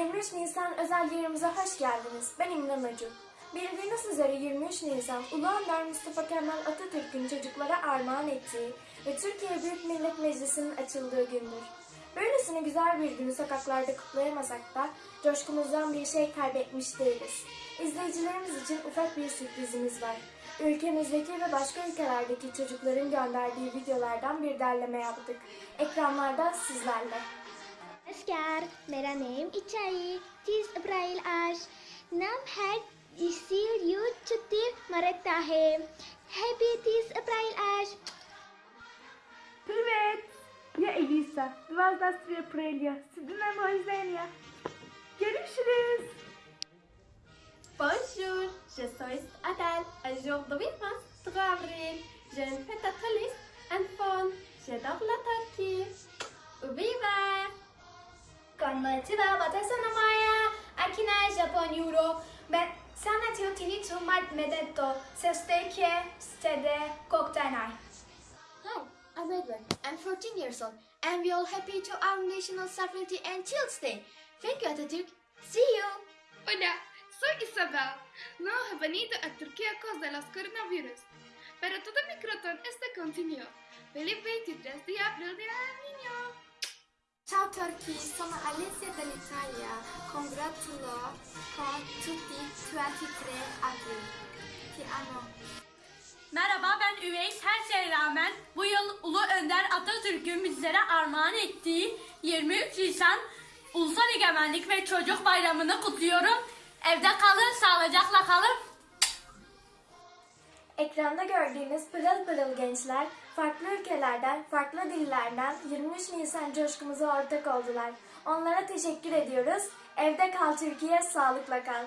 23 Nisan özel yerimize hoş geldiniz. Ben İmran Acun. Bildiğiniz üzere 23 Nisan Ulu Önder Mustafa Kemal Atatürk'ün çocuklara armağan ettiği ve Türkiye Büyük Millet Meclisi'nin açıldığı gündür. Böylesine güzel bir günü sokaklarda kutlayamasak da coşkumuzdan bir şey kaybetmiş değiliz. İzleyicilerimiz için ufak bir sürprizimiz var. Ülkemizdeki ve başka ülkelerdeki çocukların gönderdiği videolardan bir derleme yaptık. Ekranlarda sizlerle. नमस्कार मेरा नेम इच्छाई तीस अप्रैल आज नाम है इसील यू छुट्टी मरता है हैप्पी तीस अप्रैल आज Привет! Я Elisa. 23 апреля. C'est de même rojenia. Görüşürüz. Bonjour, je suis Adèle. Aujourd'hui, 3 avril, je me fais triste, un fond. J'adore la Sana I'm Edwin. I'm 14 years old, and we're all happy to our national sovereignty and Child's Thank you, Atatürk. See you! Hola, soy Isabel. No he venido a Turquía a causa de los coronavirus, pero todo mi crotón está continuo. Feliz 23 de abril del. Ciao Turkey, sono Alessia dall'Italia. Congratulo con tutti 23 aprile. Ti amo. Merhaba ben Üveys. Her şeye rağmen bu yıl Ulu Önder Atatürk'ün bizlere armağan ettiği 23 Nisan Ulusal Egemenlik ve Çocuk Bayramı'nı kutluyorum. Evde kalın, sağlıcakla kalın. Ekranda gördüğünüz pırıl pırıl gençler farklı ülkelerden, farklı dillerden 23 Nisan coşkumuza ortak oldular. Onlara teşekkür ediyoruz. Evde kal Türkiye, sağlıkla kal.